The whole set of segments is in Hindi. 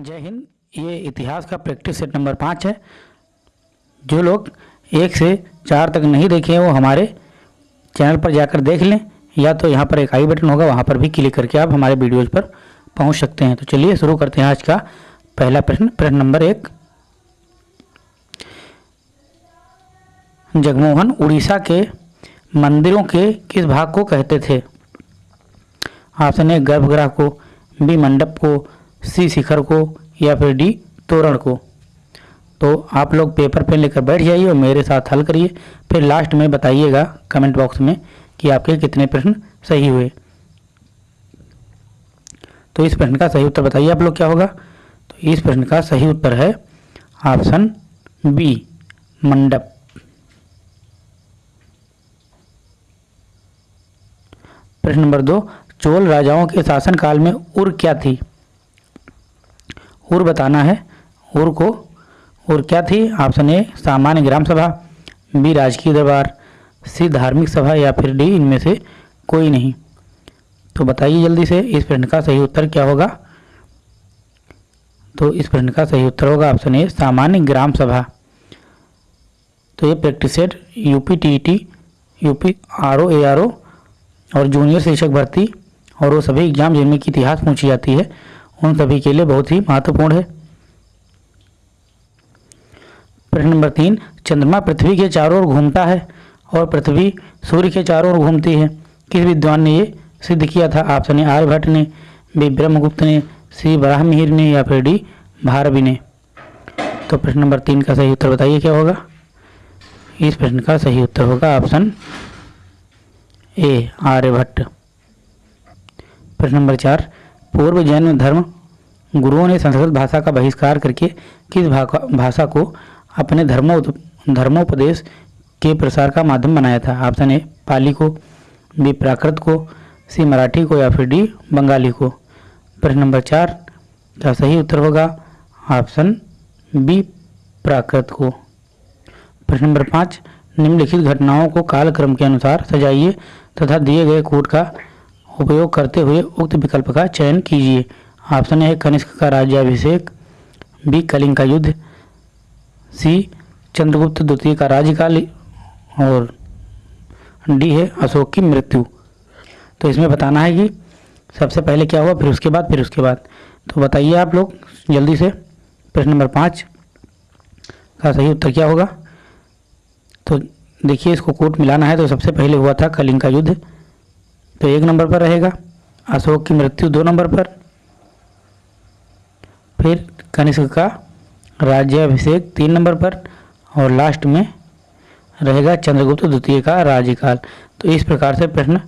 जय हिंद, ये इतिहास का प्रैक्टिस सेट नंबर पाँच है। जो लोग एक से चार तक नहीं देखे हैं, वो हमारे चैनल पर जाकर देख लें, या तो यहाँ पर एक आई बटन होगा, वहाँ पर भी क्लिक करके आप हमारे वीडियोज़ पर पहुँच सकते हैं। तो चलिए शुरू करते हैं आज का पहला प्रश्न। प्रश्न नंबर एक। जगमोहन उड़ीसा के मंदिरों के किस भाग को कहते थे? ए गर्भगृह को बी मंडप को सी शिखर को या फिर डी तोरण को। तो आप लोग पेपर पेन लेकर बैठ जाइए और मेरे साथ हल करिए। फिर लास्ट में बताइएगा कमेंट बॉक्स में कि आपके कितने प्रश्न सही हुए। तो इस प्रश्न का सही उत्तर बताइए आप लोग क्या होगा? तो इस प्रश्न का सही उत्तर है ऑप्शन बी मंडप। प्रश्न नंबर दो, चोल राजाओं के शासनकाल में उर क्या थी? उर बताना है। उर को उर क्या थी? ऑप्शन ए सामान्य ग्राम सभा, बी राजकीय दरबार, सी धार्मिक सभा या फिर डी इनमें से कोई नहीं। तो बताइए जल्दी से, इस प्रश्न का सही उत्तर क्या होगा? तो इस प्रश्न का सही उत्तर होगा ऑप्शन ए सामान्य ग्राम सभा। तो ये practice set UP T T UP R O A R O और जूनियर शिक्षक भर्ती, और वो सभी एग्ज़ाम जिनमें की इतिहास पूछी जाती है उन सभी के लिए बहुत ही महत्वपूर्ण है। प्रश्न नंबर तीन, चंद्रमा पृथ्वी के चारों ओर घूमता है और पृथ्वी सूर्य के चारों ओर घूमती है। किस विद्वान ने ये सिद्ध किया था? ऑप्शन ए आर्यभट्ट ने बी ब्रह्मगुप्त ने सी ब्राह्मीर ने या फिर डी भारवी ने? तो प्रश्न नंबर तीन का सही उत्तर बताइए, क्या होगा? इस प्रश्न का सही उत्तर होगा ऑप्शन ए, आर्यभट्ट। प्रश्न नंबर चार पूर्व जैन धर्म गुरुओं ने संस्कृत भाषा का बहिष्कार करके किस भाषा को अपने धर्मो, धर्मोपदेश के प्रसार का माध्यम बनाया था? ऑप्शन ए पाली को बी प्राकृत को सी मराठी को या फिर डी बंगाली को। प्रश्न नंबर चार का सही उत्तर होगा? ऑप्शन बी प्राकृत को। प्रश्न नंबर पाँच, निम्नलिखित घटनाओं को कालक्रम के अनुसार सजाइए तथा दिए गए कोड का उपयोग करते हुए उक्त विकल्प का चयन कीजिए। ऑप्शन ए कनिष्क का राज्याभिषेक, बी, कलिंग का युद्ध, सी, चंद्रगुप्त द्वितीय का राज्यकाल, और डी है, अशोक की मृत्यु। तो इसमें बताना है कि सबसे पहले क्या हुआ, फिर उसके बाद, फिर उसके बाद। तो बताइए आप लोग, जल्दी से, प्रश्न नंबर पाँच का सही उत्तर क्या होगा? तो देखिए, इसको कोट मिलाना है तो सबसे पहले हुआ था कलिंग का युद्ध। तो एक नंबर पर रहेगा। अशोक की मृत्यु दो नंबर पर। फिर कनिष्क का राज्याभिषेक तीन नंबर पर। और लास्ट में रहेगा चंद्रगुप्त द्वितीय का राज्यकाल। तो इस प्रकार से प्रश्न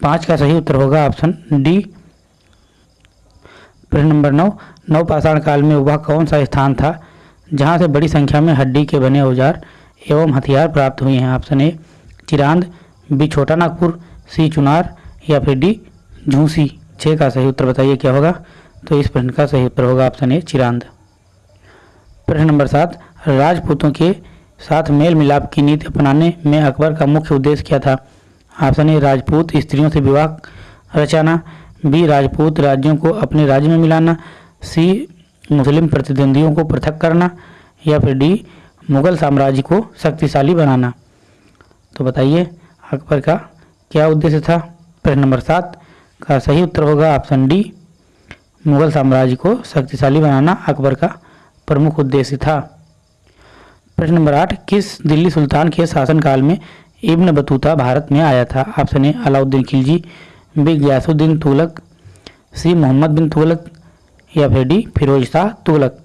पाँच का सही उत्तर होगा ऑप्शन डी प्रश्न नंबर नौ नौ पाषाण काल में वह कौन सा स्थान था जहाँ से बड़ी संख्या में हड्डी के बने औज़ार एवं हथियार प्राप्त हुए हैं? ऑप्शन ए चिरांद बी छोटा नागपुर सी चुनार या फिर डी झूसी छः का सही उत्तर बताइए क्या होगा? तो इस प्रश्न का सही उत्तर होगा ऑप्शन ए, चिरांद। प्रश्न नंबर सात, राजपूतों के साथ मेल मिलाप की नीति अपनाने में अकबर का मुख्य उद्देश्य क्या था? ऑप्शन ए, राजपूत, स्त्रियों से विवाह रचाना, बी, राजपूत राज्यों को अपने राज्य में मिलाना, सी, मुस्लिम प्रतिद्वंदियों को पृथक करना, या फिर डी, मुगल साम्राज्य को शक्तिशाली बनाना। तो बताइए, अकबर का क्या उद्देश्य था? प्रश्न नंबर सात का सही उत्तर होगा ऑप्शन डी मुगल साम्राज्य को शक्तिशाली बनाना अकबर का प्रमुख उद्देश्य था। प्रश्न नंबर आठ, किस दिल्ली सुल्तान के शासनकाल में इब्न बतूता भारत में आया था? Option A Alauddin Khilji B Ghiyasuddin Tughlaq C Mohammad bin Tughlaq, या फिर D Firoz Shah Tughlaq.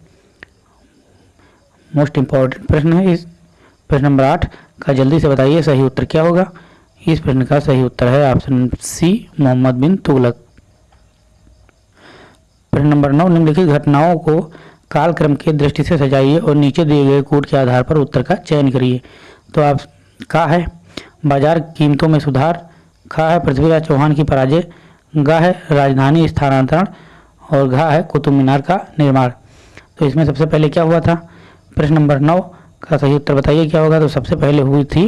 Most important प्रश्न है इस। प्रश्न नंबर आठ का जल्दी से बताइए, सही उत्तर क्या होगा? इस प्रश्न का सही उत्तर है ऑप्शन सी, मोहम्मद बिन तुगलक। प्रश्न नंबर नौ, निम्नलिखित घटनाओं को कालक्रम के दृष्टि से सजाइए और नीचे दिए गए कोड के आधार पर उत्तर का चयन करिए। तो आप का है? बाज़ार कीमतों में सुधार। खा है पृथ्वीराज चौहान की पराजय। गा है राजधानी स्थानांतरण। और घा है कुतुब मीनार का निर्माण। तो इसमें सबसे पहले क्या हुआ था? प्रश्न नंबर नौ का सही उत्तर बताइए, क्या होगा? तो सबसे पहले हुई थी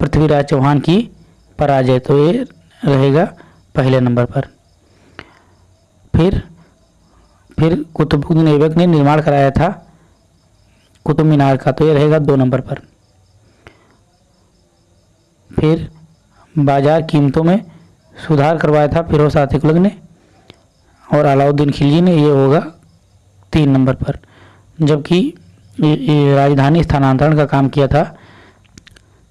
पृथ्वीराज चौहान की पराजय तो ये रहेगा पहले नंबर पर। फिर फिर कुतुबुद्दीन ऐबक ने निर्माण कराया था। कुतुब मीनार का तो ये रहेगा दो नंबर पर। फिर बाज़ार कीमतों में सुधार करवाया था फिरोज तुगलक ने और अलाउद्दीन खिलजी ने ये होगा तीन नंबर पर। जबकि राजधानी स्थानांतरण का काम किया था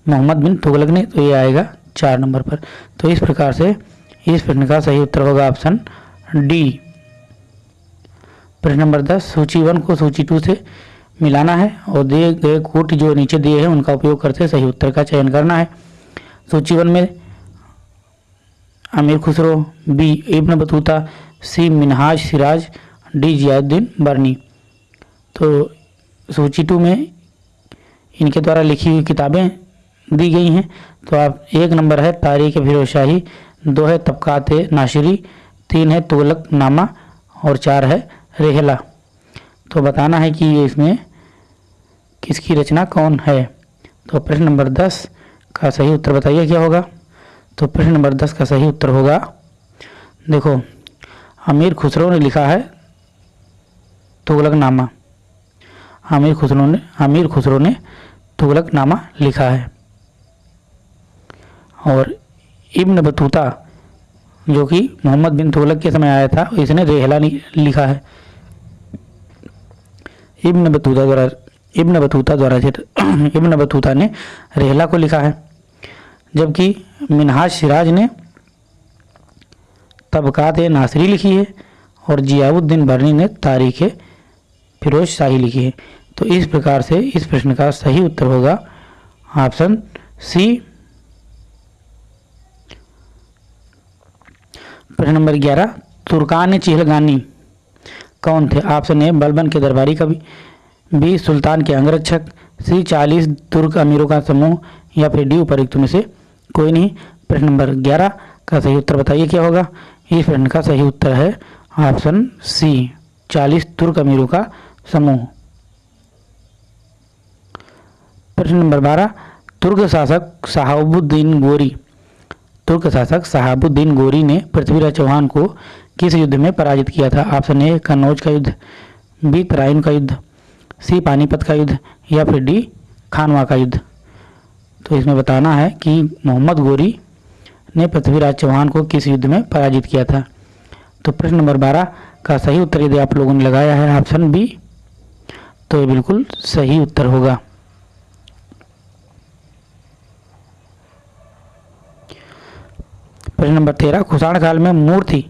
मोहम्मद बिन तुगलक ने तो ये आएगा चार नंबर पर। तो इस प्रकार से, इस प्रश्न का सही उत्तर होगा ऑप्शन डी। प्रश्न नंबर दस, सूची वन को सूची टू से मिलाना है और दिए गए कोट जो नीचे दिए हैं, उनका उपयोग करते सही उत्तर का चयन करना है। सूची वन में, Amir Khusro, B Ibn Battuta, C Minhaj Siraj, D Ziauddin Barani. तो सूची टू में इनके द्वारा लिखी हुई किताबें दी गई हैं। तो आप एक नंबर है तारीख फिरोज शाही दो है तबकात नाशरी, तीन है तुगलक नामा और चार है रेहला। तो बताना है कि ये इसमें किसकी रचना कौन है? तो प्रश्न नंबर दस का सही उत्तर बताइए, क्या होगा? तो प्रश्न नंबर दस का सही उत्तर होगा, देखो अमीर खुसरो ने लिखा है तुगलकनामा। अमीर खुसरो ने अमीर खुसरो ने तुगलकनामा लिखा है। और इब्न बतूता, जो कि मोहम्मद बिन तुगलक के समय आया था, इसने रेहला लिखा है। इब्न बतूता द्वारा, इब्न बतूता द्वारा इब्न बतूता ने रेहला को लिखा है, जबकि मिनहाज सिराज ने तबकात नासरी लिखी है और जियाउद्दीन बर्नी ने तारीख फिरोज शाही लिखी है। तो इस प्रकार से इस प्रश्न का सही उत्तर होगा, ऑप्शन सी प्रश्न नंबर ग्यारह, तुर्कान चिहलगानी कौन थे? ऑप्शन ए बलबन के दरबारी कवि। बी, सुल्तान के अंगरक्षक। सी, चालीस तुर्क अमीरों का समूह, या फिर डी, उपरिक्त में से कोई नहीं। प्रश्न नंबर ग्यारह, का सही उत्तर बताइए क्या होगा? इस प्रश्न का सही उत्तर है ऑप्शन सी, चालीस तुर्क अमीरों का समूह। प्रश्न नंबर बारह, तुर्क शासक साहबुद्दीन गोरी। तुर्क शासक साहबुद्दीन गोरी ने पृथ्वीराज चौहान को किस युद्ध में पराजित किया था? ऑप्शन ए कन्नौज का युद्ध, बी तराइन का युद्ध, सी पानीपत का युद्ध, या फिर डी खानवा का युद्ध? तो इसमें बताना है कि मोहम्मद गोरी ने पृथ्वीराज चौहान को किस युद्ध में पराजित किया था? तो प्रश्न नंबर बारह का सही उत्तर यदि आप लोगों ने लगाया है, ऑप्शन बी तो ये बिल्कुल सही उत्तर होगा। प्रश्न नंबर तेरह, कुषाण काल में मूर्ति।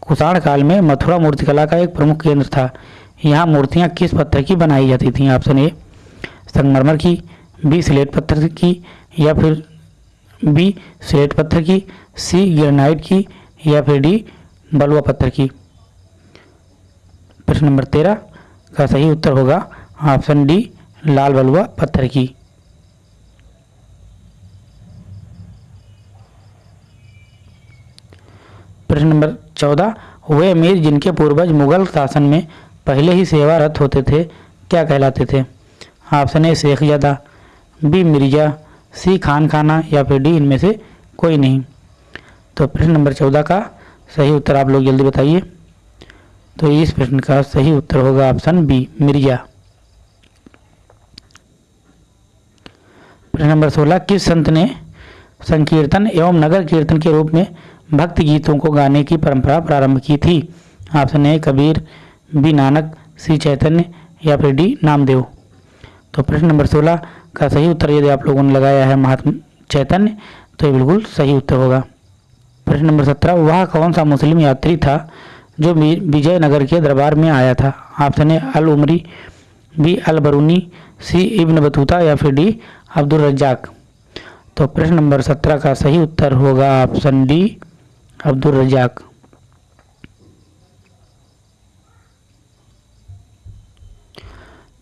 कुषाण काल में मथुरा मूर्तिकला का एक प्रमुख केंद्र था। यहाँ मूर्तियाँ किस पत्थर की बनाई जाती थी? ऑप्शन ए, संगमरमर की, बी, स्लेट पत्थर की, या फिर बी, स्लेट पत्थर की, सी, ग्रेनाइट की, या फिर डी, बलुआ पत्थर की। प्रश्न नंबर तेरह का सही उत्तर होगा ऑप्शन डी, लाल बलुआ पत्थर की। प्रश्न नंबर चौदह वे अमीर जिनके पूर्वज मुगल शासन में पहले ही सेवारत होते थे, क्या कहलाते थे? Option A Shaikhzada B, Mirza, C Khan Khana या फिर डी, इनमें से कोई नहीं। तो प्रश्न नंबर चौदह का सही उत्तर आप लोग जल्दी बताइए। तो इस प्रश्न का सही उत्तर होगा ऑप्शन बी, मिर्ज़ा। प्रश्न नंबर सोलह, किस संत ने संकीर्तन एवं नगर कीर्तन के रूप में भक्ति गीतों को गाने की परंपरा प्रारंभ की थी। Option A Kabir, B Nanak, C Chaitanya या फिर डी नामदेव। तो प्रश्न नंबर सोलह, का सही उत्तर यदि आप लोगों ने लगाया है महात्मा चैतन्य तो ये बिल्कुल सही उत्तर होगा। प्रश्न नंबर सत्रह, वह कौन सा मुस्लिम यात्री था जो विजयनगर के दरबार में आया था? Option A Al Umari, B Al Biruni, C Ibn Battuta या फिर डी अब्दुल रज्जाक। तो प्रश्न नंबर सत्रह का सही उत्तर होगा ऑप्शन डी। अब्दुल रजाक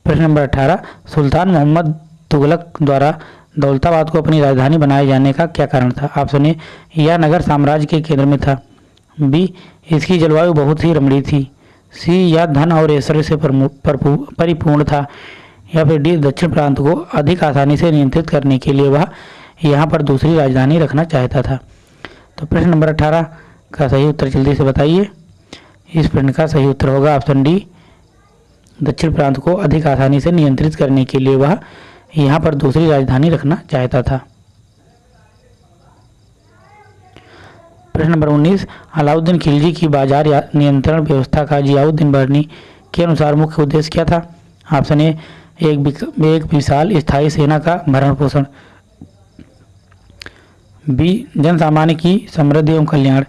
प्रश्न नंबर अठारह, सुल्तान मोहम्मद तुगलक द्वारा दौलताबाद को अपनी राजधानी बनाए जाने का क्या कारण था? ऑप्शन ए यह नगर साम्राज्य के केंद्र में था। बी, इसकी जलवायु बहुत ही रमणीय थी। सी, यह धन और ऐश्वर्य से परिपूर्ण था। या फिर डी, दक्षिण प्रांत को अधिक आसानी से नियंत्रित करने के लिए वह यहाँ पर दूसरी राजधानी रखना चाहता था। तो प्रश्न नंबर अठारह का सही उत्तर जल्दी से बताइए। इस प्रश्न का सही उत्तर होगा ऑप्शन डी, दक्षिण प्रांत को अधिक आसानी से नियंत्रित करने के लिए वह यहाँ पर दूसरी राजधानी रखना चाहता था। प्रश्न नंबर 19 अलाउद्दीन खिलजी की बाज़ार नियंत्रण व्यवस्था का जियाउद्दीन बर्नी के अनुसार मुख्य उद्देश्य क्या था? ऑप्शन ए, एक एक विशाल स्थायी सेना का भरण पोषण। बी जन सामान्य की समृद्धि एवं कल्याण।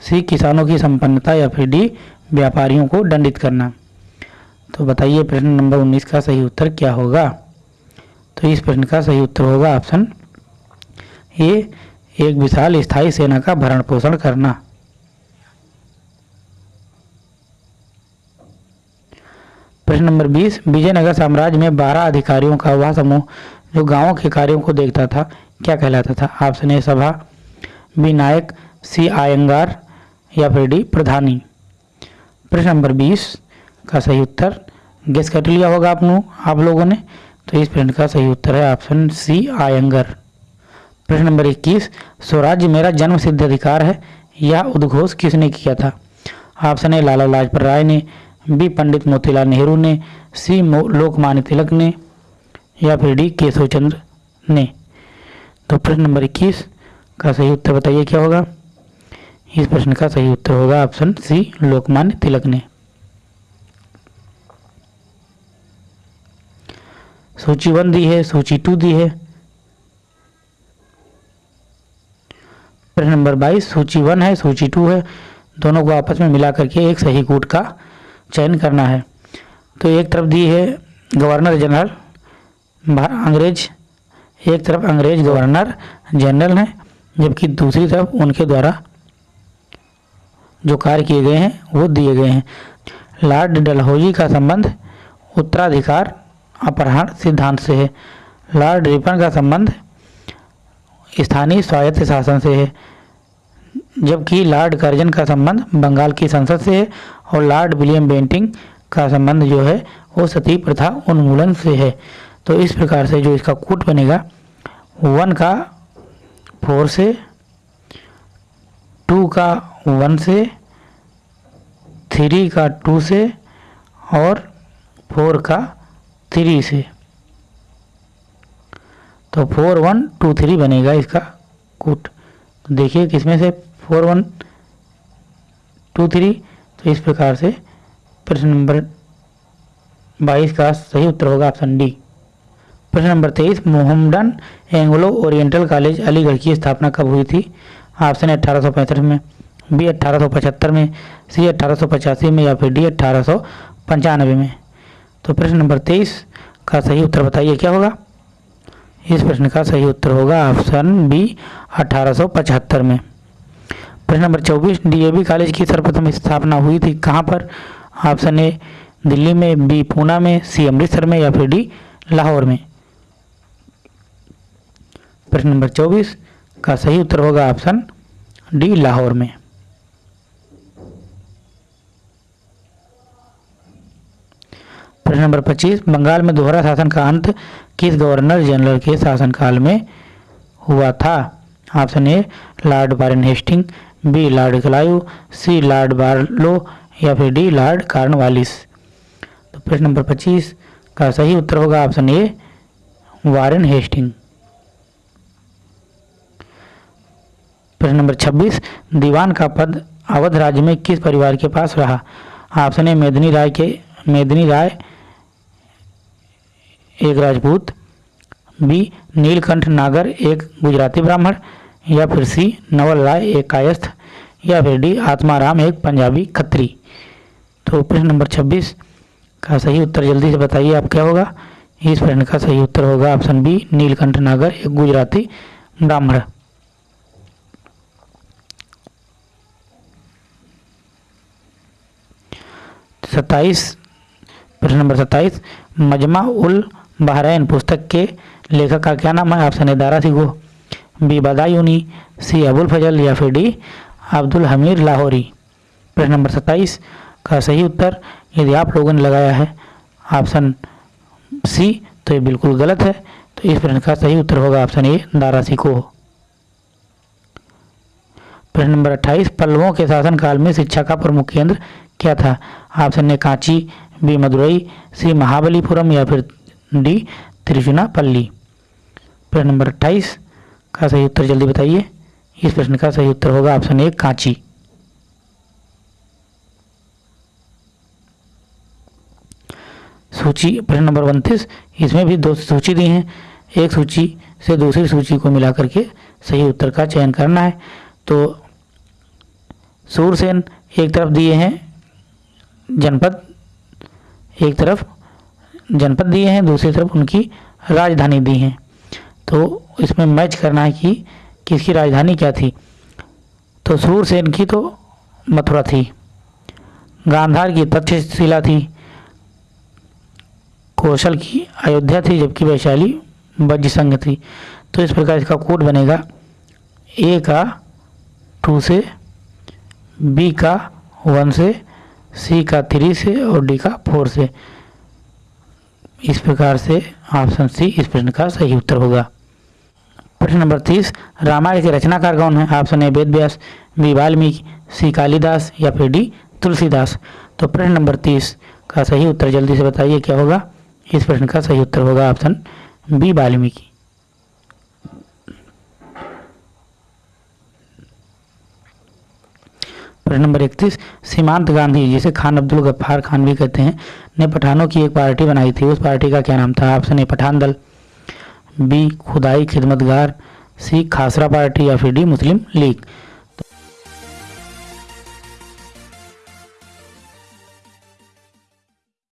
सी, किसानों की संपन्नता या फिर डी, व्यापारियों को दंडित करना। तो बताइए प्रश्न नंबर 19 का सही उत्तर क्या होगा? तो इस प्रश्न का सही उत्तर होगा ऑप्शन ए, एक विशाल स्थायी सेना का भरण पोषण करना। प्रश्न नंबर 20 विजयनगर साम्राज्य में 12 अधिकारियों का वह समूह जो गाँवों के कार्यों को देखता था क्या कहलाता था? ऑप्शन ए सभा बी नायक सी आयंगार या फिर डी प्रधानी? प्रश्न नंबर 20 का सही उत्तर। गेस कर लिया होगा आप आप लोगों ने। तो इस प्रश्न का सही उत्तर है ऑप्शन सी आयंगर। प्रश्न नंबर 21 स्वराज्य मेरा जन्म सिद्ध अधिकार है यह उद्घोष किसने किया था? ऑप्शन ए लाला लाजपत राय ने। बी पंडित मोतीलाल नेहरू ने। सी लोकमान्य तिलक ने। या फिर डी केशव चंद्र ने। तो प्रश्न नंबर 21 का सही उत्तर बताइए, क्या होगा? इस प्रश्न का सही उत्तर होगा ऑप्शन सी, लोकमान्य तिलक ने। सूची वन दी है, सूची टू दी है। प्रश्न नंबर बाईस, सूची वन है, सूची टू है। दोनों को आपस में मिला करके एक सही कूट का चयन करना है। तो एक तरफ़ दी है गवर्नर जनरल अंग्रेज़ एक तरफ़ अंग्रेज़ गवर्नर जनरल हैं, जबकि दूसरी तरफ़ उनके द्वारा जो कार्य किए गए हैं, वो दिए गए हैं। लॉर्ड डलहौजी का संबंध उत्तराधिकार अपहरण सिद्धांत से है। लॉर्ड रिपन का संबंध स्थानीय स्वायत्त शासन से है, जबकि लॉर्ड कर्जन का संबंध बंगाल की संसद से है और लॉर्ड विलियम बेंटिंग का संबंध जो है, वो सती प्रथा उन्मूलन से है। तो इस प्रकार से जो इसका कूट बनेगा, वन का फोर से, टू का वन से, थ्री का टू से, और फोर का थ्री से। तो फोर, वन, टू, थ्री बनेगा इसका कूट। तो देखिए किसमें से फोर, वन, टू, थ्री तो इस प्रकार से प्रश्न नंबर बाईस का सही उत्तर होगा ऑप्शन डी। प्रश्न नंबर तेईस, Mohammedan Anglo Oriental College, Aligarh की स्थापना कब हुई थी? ऑप्शन अट्ठारह में, बी अट्ठारह में, सी अट्ठारह में या फिर डी अट्ठारह में। तो प्रश्न नंबर तेईस का सही उत्तर बताइए, क्या होगा? इस प्रश्न का सही उत्तर होगा ऑप्शन बी अठारह में। प्रश्न नंबर 24 डीएवी कॉलेज की सर्वप्रथम स्थापना हुई थी कहाँ पर? ऑप्शन ए, दिल्ली में, बी पूना में, सी अमृतसर में या फिर डी लाहौर में। प्रश्न नंबर 24 का सही उत्तर होगा ऑप्शन डी, लाहौर में। प्रश्न नंबर 25 बंगाल में दोहरा शासन का अंत किस गवर्नर जनरल के शासनकाल में हुआ था? Option A, lord Warren Hasting, B, lord Clive C, lord Barlow, या फिर डी, लॉर्ड कार्नवालिस। तो प्रश्न नंबर 25 का सही उत्तर होगा ऑप्शन ए, वारन हेस्टिंग। प्रश्न नंबर 26 दीवान का पद अवध राज्य में किस परिवार के पास रहा? ऑप्शन ए, मेदनी राय के, मेदनी राय, एक राजपूत, बी, नीलकंठ नागर, एक गुजराती ब्राह्मण, या फिर सी, नवल राय, एक कायस्थ, या फिर डी, आत्माराम, एक पंजाबी खत्री। तो प्रश्न नंबर 26 का सही उत्तर जल्दी से बताइए आप क्या होगा? इस प्रश्न का सही उत्तर होगा ऑप्शन बी, नीलकंठ नागर, एक गुजराती ब्राह्मण। सत्ताईस, प्रश्न नंबर सत्ताईस, मजमा उल बहरैन पुस्तक के लेखक का क्या नाम है? Option A Dara Shikoh B, Badayuni, C, Abul Fazl या फिर डी, अब्दुल हमीर लाहौरी। प्रश्न नंबर सत्ताईस, का सही उत्तर, यदि आप लोगों ने लगाया है ऑप्शन सी तो ये बिल्कुल गलत है। तो इस प्रश्न का सही उत्तर होगा ऑप्शन ए, दारा सिको प्रश्न नंबर अट्ठाईस पल्लवों के शासनकाल में शिक्षा का प्रमुख केंद्र क्या था? ऑप्शन ने कांची बी मदुरई सी महाबलीपुरम या फिर डी त्रिचुनापल्ली प्रश्न नंबर अट्ठाईस का सही उत्तर जल्दी बताइए। इस प्रश्न का सही उत्तर होगा ऑप्शन ए, कांची। सूची, प्रश्न नंबर उनतीस, इसमें भी दो सूची दी हैं। एक सूची से दूसरी सूची को मिला करके सही उत्तर का चयन करना है। तो सूरसेन एक तरफ़ दिए हैं जनपद, एक तरफ़ जनपद दिए हैं, दूसरी तरफ़ उनकी राजधानी दी हैं। तो इसमें मैच करना है कि किसकी राजधानी क्या थी। तो सूरसेन की तो मथुरा थी। गांधार की तक्षशिला थी। कौशल की अयोध्या थी, जबकि वैशाली वज्र संघ थी। तो इस प्रकार इसका कोड बनेगा ए का टू से बी का वन से सी का थ्री से और डी का फोर से। इस प्रकार से ऑप्शन सी इस प्रश्न का सही उत्तर होगा। प्रश्न नंबर तीस, रामायण के रचनाकार कौन है? Option A Ved Vyas B Valmiki C Kalidas या फिर डी तुलसीदास। तो प्रश्न नंबर तीस का सही उत्तर जल्दी से बताइए क्या होगा? इस प्रश्न का सही उत्तर होगा ऑप्शन बी वाल्मीकि। प्रश्न नंबर इकतीस, सीमांत गांधी, जिसे खान अब्दुल गफ्फार खान भी कहते हैं, ने पठानों की एक पार्टी बनाई थी। उस पार्टी का क्या नाम था? ऑप्शन ए, पठान दल। बी, खुदाई खिदमतगार। सी, खासरा पार्टी या फिर डी, मुस्लिम लीग।